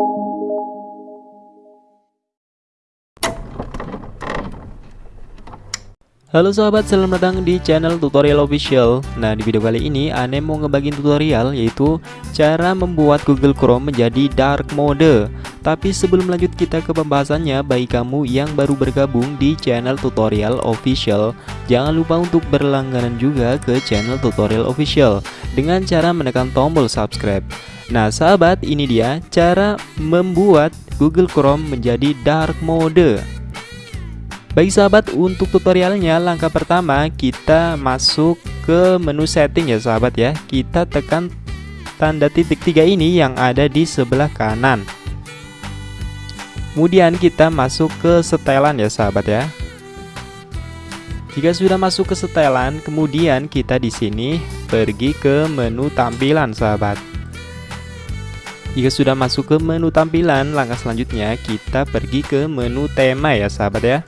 you. Halo sahabat, selamat datang di channel tutorial official. Nah di video kali ini Ane mau ngebagiin tutorial yaitu Cara membuat Google Chrome menjadi dark mode. Tapi sebelum lanjut kita ke pembahasannya. Bagi kamu yang baru bergabung di channel tutorial official Jangan lupa untuk berlangganan juga ke channel tutorial official Dengan cara menekan tombol subscribe. Nah sahabat ini dia cara membuat Google Chrome menjadi dark mode Baik sahabat, untuk tutorialnya langkah pertama kita masuk ke menu setting ya sahabat ya. Kita tekan tanda titik tiga ini yang ada di sebelah kanan. Kemudian kita masuk ke setelan ya sahabat ya. Jika sudah masuk ke setelan, kemudian kita di sini pergi ke menu tampilan sahabat. Jika sudah masuk ke menu tampilan, langkah selanjutnya kita pergi ke menu tema ya sahabat ya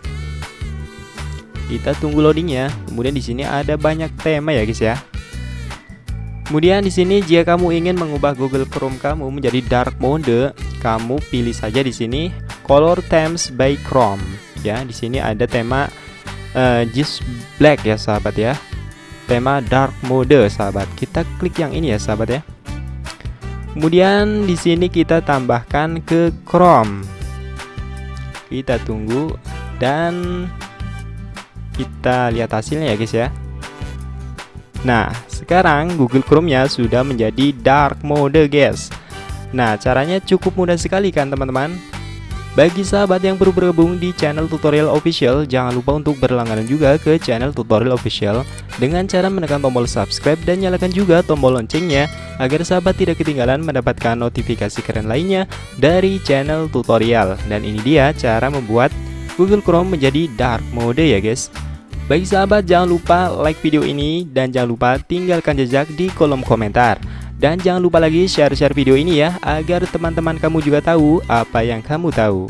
kita tunggu loadingnya. Kemudian di sini ada banyak tema ya guys ya. Kemudian di sini jika kamu ingin mengubah Google Chrome kamu menjadi dark mode kamu pilih saja di sini color themes by Chrome. Ya di sini ada tema uh, just black ya sahabat ya. Tema dark mode sahabat. Kita klik yang ini ya sahabat ya. Kemudian di sini kita tambahkan ke Chrome. Kita tunggu dan kita lihat hasilnya ya guys ya. Nah sekarang Google Chrome nya sudah menjadi dark mode guys. Nah caranya cukup mudah sekali kan teman-teman? Bagi sahabat yang baru bergabung di channel tutorial official, jangan lupa untuk berlangganan juga ke channel tutorial official dengan cara menekan tombol subscribe dan nyalakan juga tombol loncengnya agar sahabat tidak ketinggalan mendapatkan notifikasi keren lainnya dari channel tutorial. Dan ini dia cara membuat Google Chrome menjadi dark mode ya guys. Bagi sahabat jangan lupa like video ini dan jangan lupa tinggalkan jejak di kolom komentar. Dan jangan lupa lagi share-share video ini ya agar teman-teman kamu juga tahu apa yang kamu tahu.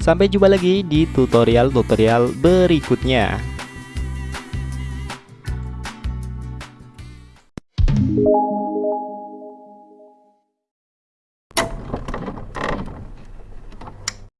Sampai jumpa lagi di tutorial-tutorial berikutnya